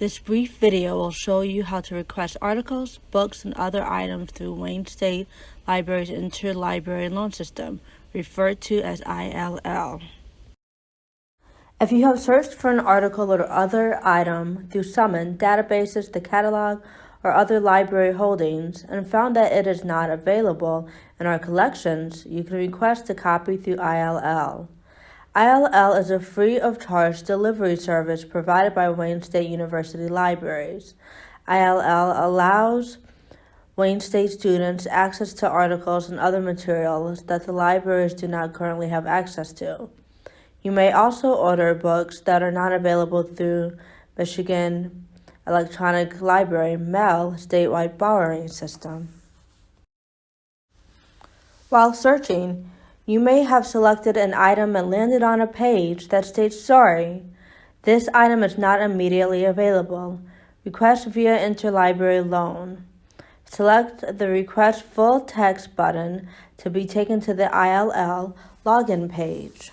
This brief video will show you how to request articles, books, and other items through Wayne State Library's Interlibrary Loan System, referred to as ILL. If you have searched for an article or other item through Summon, databases, the catalog, or other library holdings and found that it is not available in our collections, you can request a copy through ILL. ILL is a free of charge delivery service provided by Wayne State University Libraries. ILL allows Wayne State students access to articles and other materials that the libraries do not currently have access to. You may also order books that are not available through Michigan Electronic Library MEL statewide borrowing system. While searching, you may have selected an item and landed on a page that states sorry. This item is not immediately available. Request via interlibrary loan. Select the Request Full Text button to be taken to the ILL login page.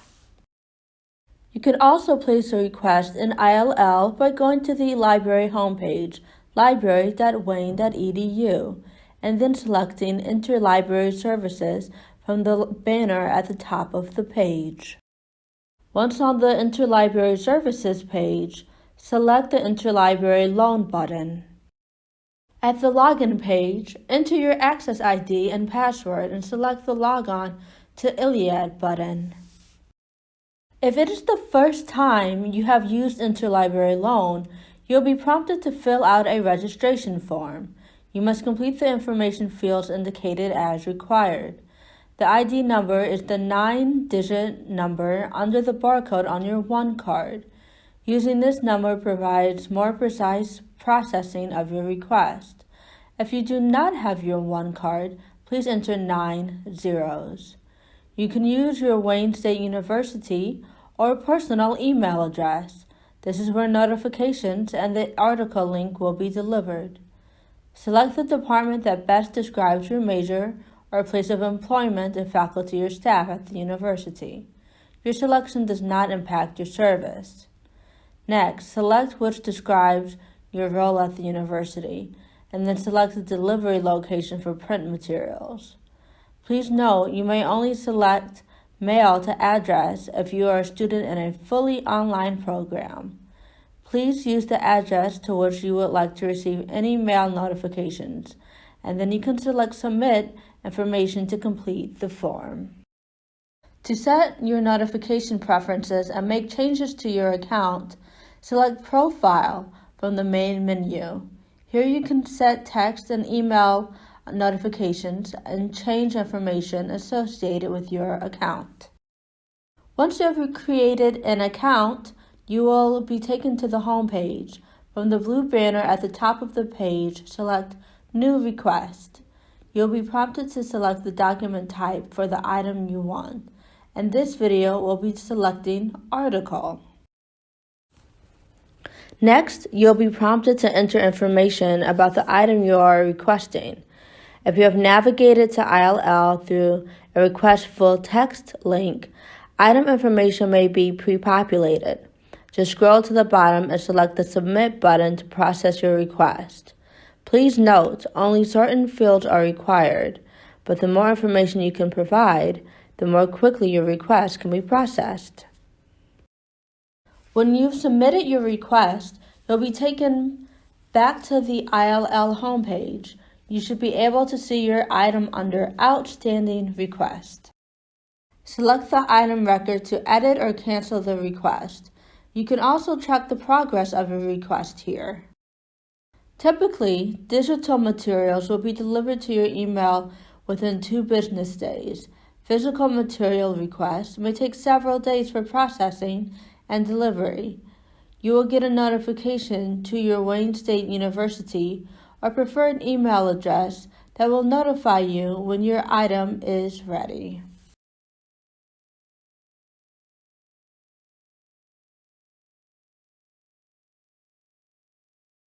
You can also place a request in ILL by going to the library homepage, library.wayne.edu, and then selecting Interlibrary Services from the banner at the top of the page. Once on the Interlibrary Services page, select the Interlibrary Loan button. At the Login page, enter your Access ID and password and select the Logon to ILLiad button. If it is the first time you have used Interlibrary Loan, you'll be prompted to fill out a registration form. You must complete the information fields indicated as required. The ID number is the nine digit number under the barcode on your One card. Using this number provides more precise processing of your request. If you do not have your One card, please enter nine zeros. You can use your Wayne State University or personal email address. This is where notifications and the article link will be delivered. Select the department that best describes your major or place of employment of faculty or staff at the university. Your selection does not impact your service. Next, select which describes your role at the university, and then select the delivery location for print materials. Please note you may only select mail to address if you are a student in a fully online program. Please use the address to which you would like to receive any mail notifications, and then you can select Submit information to complete the form. To set your notification preferences and make changes to your account, select Profile from the main menu. Here you can set text and email notifications and change information associated with your account. Once you have created an account, you will be taken to the home page. From the blue banner at the top of the page, select New Request. You'll be prompted to select the document type for the item you want. In this video, we'll be selecting Article. Next, you'll be prompted to enter information about the item you are requesting. If you have navigated to ILL through a Request Full Text link, item information may be pre-populated. Just scroll to the bottom and select the Submit button to process your request. Please note, only certain fields are required, but the more information you can provide, the more quickly your request can be processed. When you've submitted your request, you'll be taken back to the ILL homepage. You should be able to see your item under Outstanding Request. Select the item record to edit or cancel the request. You can also track the progress of a request here. Typically, digital materials will be delivered to your email within two business days. Physical material requests may take several days for processing and delivery. You will get a notification to your Wayne State University or preferred email address that will notify you when your item is ready.